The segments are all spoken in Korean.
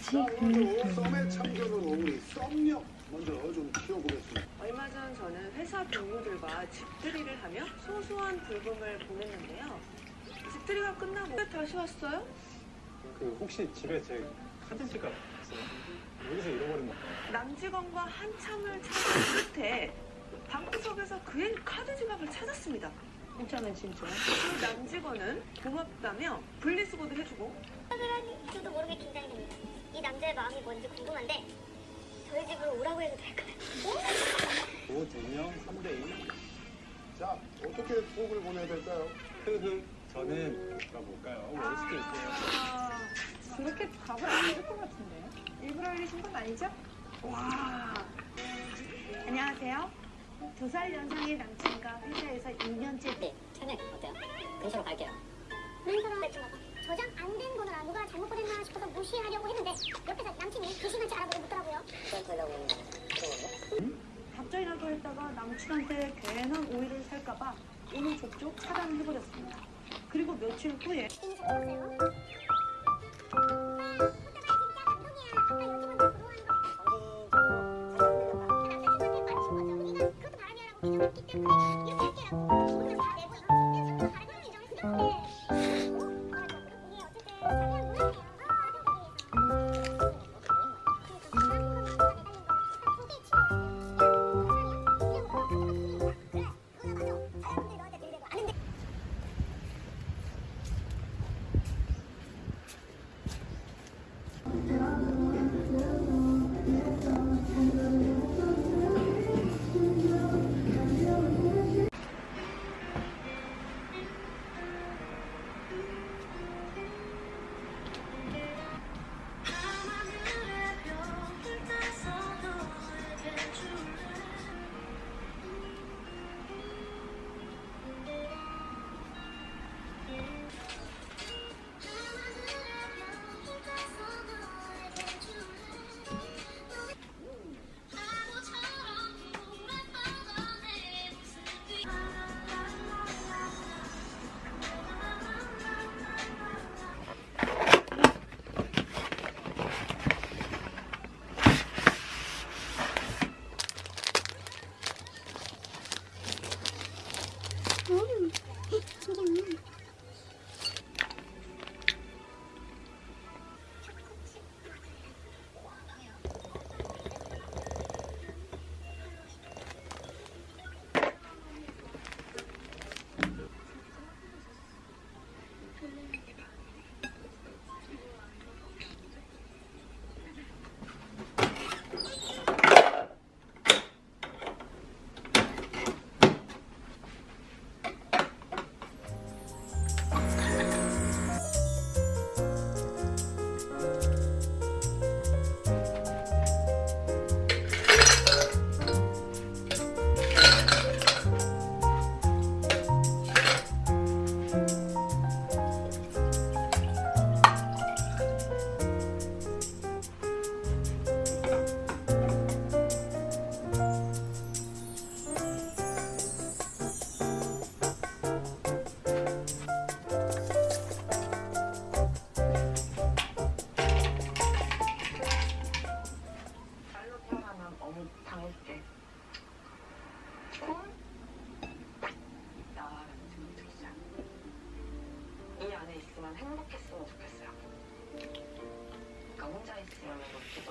아직 오늘 썸에 참견을 우리 썸녀 먼저 좀 키워보겠습니다. 얼마 전 저는 회사 동료들과 집들이를 하며 소소한 불금을 보냈는데요. 집들이가 끝나고 왜 다시 왔어요? 그 혹시 집에 제 사진 찍어 있어요? 여기서 잃어버린 거 남직원과 한참을 찾은 끝에 방구석에서 그의 카드 지갑을 찾았습니다. 괜찮아 진짜. 그 남직원은 고맙다며 분리수거도 해주고 저도 모르게 긴장이 됩니다. 이 남자의 마음이 뭔지 궁금한데 저희 집으로 오라고 해도 될까요? 뭐 2명 3대2 자, 어떻게 수업을 보내야 될까요? 흐흐 저는 뭐가 수도 있어요 아, 그렇게 답을 안 해줄 것 같은데. 일부러 이러신 건 아니죠? 와 안녕하세요. 두 살 연상의 남친과 오늘 접촉 차단해버렸습니다. 그리고 며칠 후에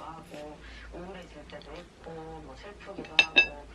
하고 우울해질 때도 있고 뭐 슬프기도 하고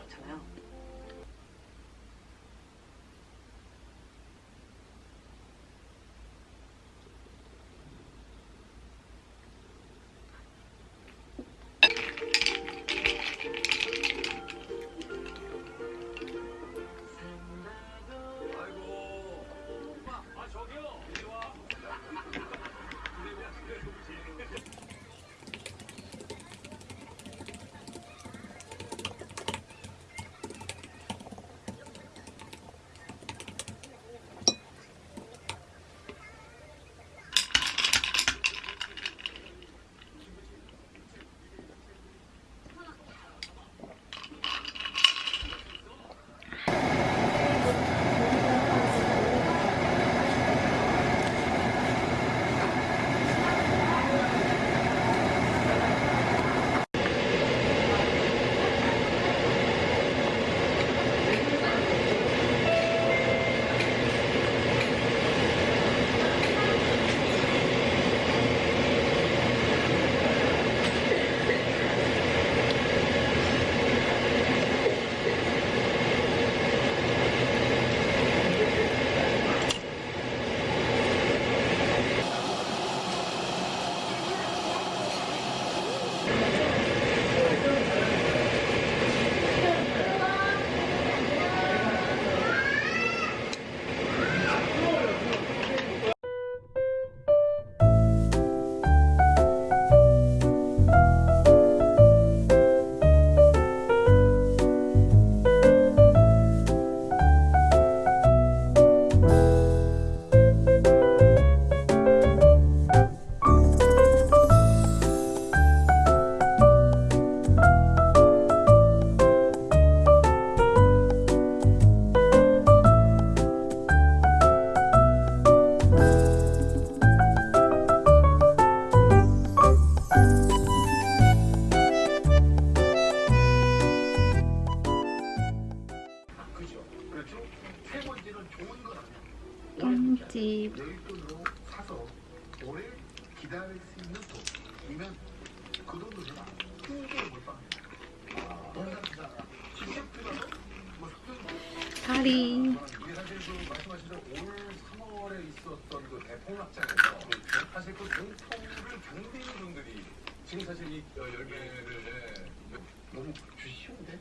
열매를 예, 너무 주시 쉬운데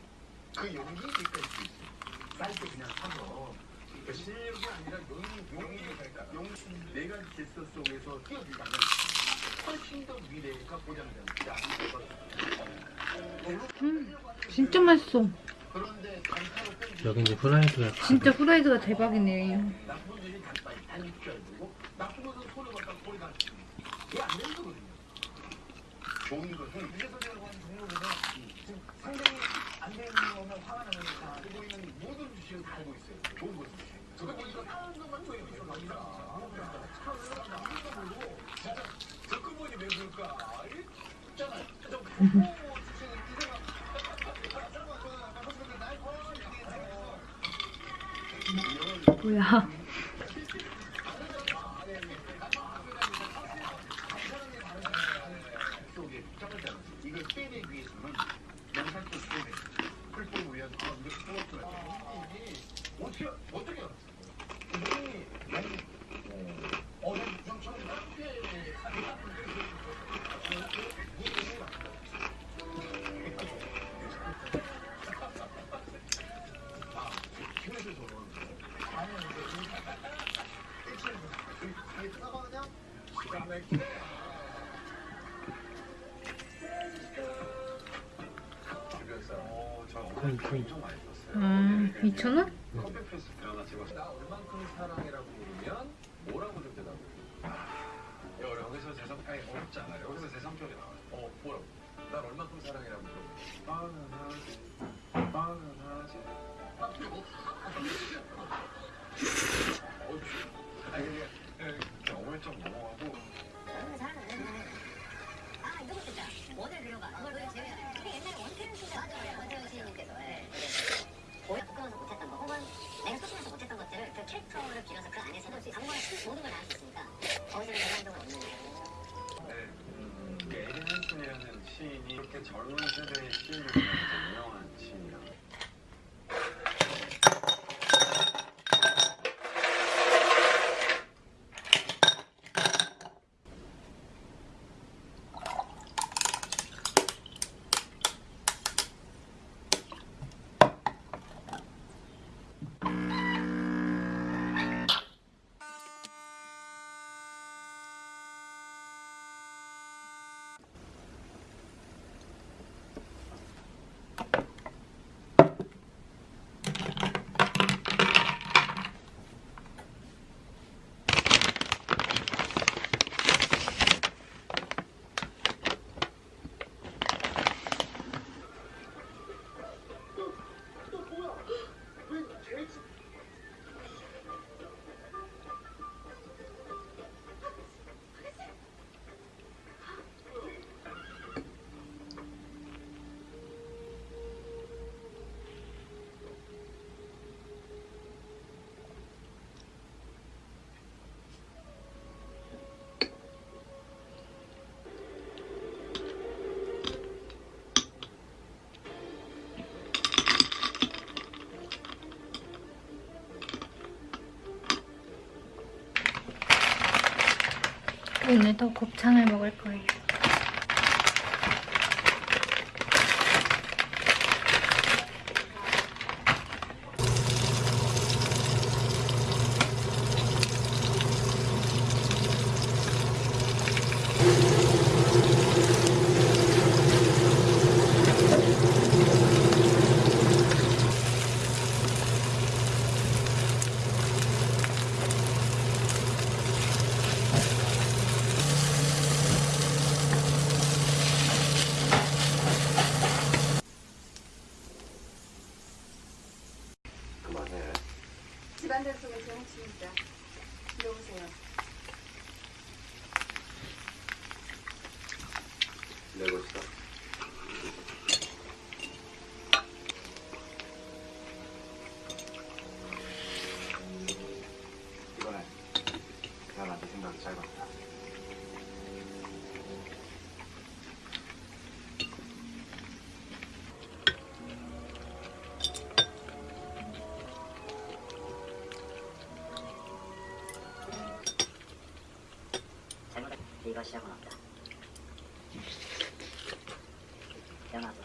그 용기 있을 수 있어. 쌀때 그냥 사서 그러니까 실력이 아니라 용, 용기가 용, 네 가지 질서 속에서 뛰어들다면 훨씬 더 미래가 보장된다. 진짜 맛있어. 여기 이제 후라이드가 진짜 후라이드가 대박이네. 나쁜 일이 단단히 단일 줄 알고 나쁜 것은 소리 갖다 소리 다 이게 안 되는 거거든요. 좋은 것은 유재석이라고 하는 종목에서 상당히 안 되는 거면 화가 나면 다 알고 있는 모든 주식을 다 알고 있어요. 좋은 것은. 그거 보니까 다른 것만 진짜 저 그분이 왜 그럴까? 뭐야. what the 나나 얼만큼 사랑이라고 물으면 뭐라고 좀 대답을 해? 야, 여기서 제 성, 아니 어렵잖아. 여기서 제 성격이 나와. 어, 뭐라고? 난 얼만큼 사랑이라고 물어봐. 뻔하지, 뻔 모든 걸다할수 있으니까 거기서는 영향력은 없는 거예요 네, 음, 에리 한슨이라는 시인이 이렇게 젊은 세대의 시인을 오늘도 곱창을 먹을 거예요. 한달 속에 정치입니다. 들어보세요. 네, 멋있다. 그럴 시작은 없다. 태어나서.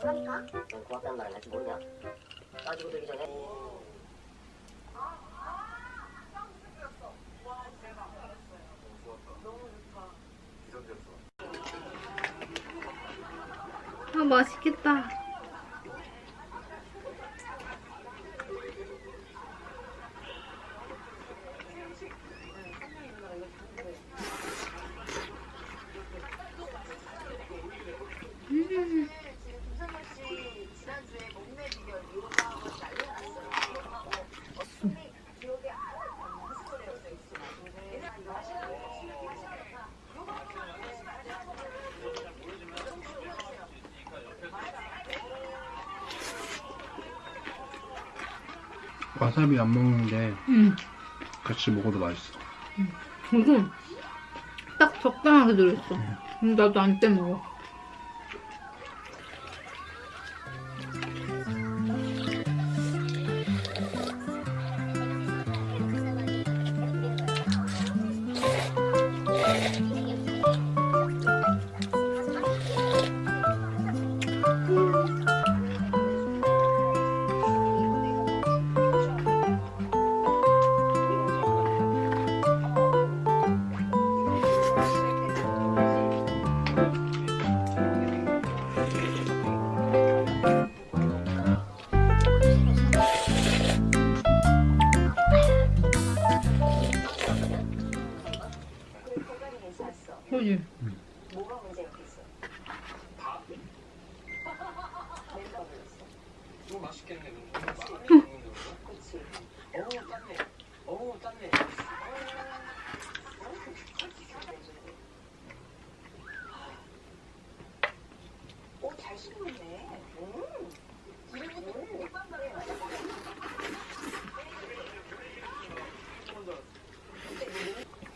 그러니까 넌 고맙다는 말을 할줄 모르냐? 따지고 들기 전에 아 맛있겠다. 와사비 안 먹는데 음. 같이 먹어도 맛있어. 이거 딱 적당하게 들어있어. 음, 나도 안 떼먹어.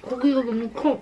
고기가 너무 커.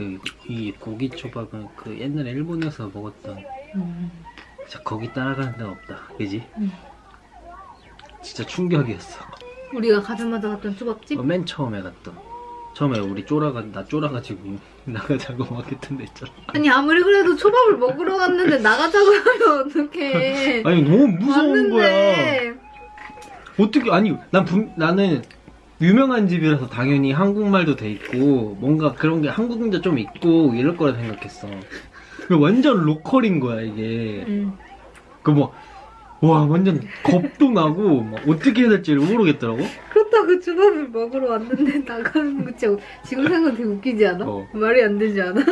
그 이 고기 초밥은 그 옛날에 일본에서 먹었던 음. 진짜 거기 따라가는 데는 없다 그지? 음. 진짜 충격이었어 우리가 가자마자 갔던 초밥집? 어, 맨 처음에 갔던 처음에 우리 쫄아가 나 쫄아가지고 나가자고 막 했던 데 있잖아 아니 아무리 그래도 초밥을 먹으러 갔는데 나가자고 하면 어떡해. 아니 너무 무서운 거야 왔는데 어떻게 아니 난 분, 나는 유명한 집이라서 당연히 한국말도 돼 있고 뭔가 그런 게 한국인도 좀 있고 이럴 거라 생각했어 완전 로컬인 거야 이게 응. 그뭐 와 완전 겁도 나고 막 어떻게 해야 될지 모르겠더라고 그렇다고 초밥을 먹으러 왔는데 나가는 거 진짜 지금 생각 되게 웃기지 않아? 어. 말이 안 되지 않아?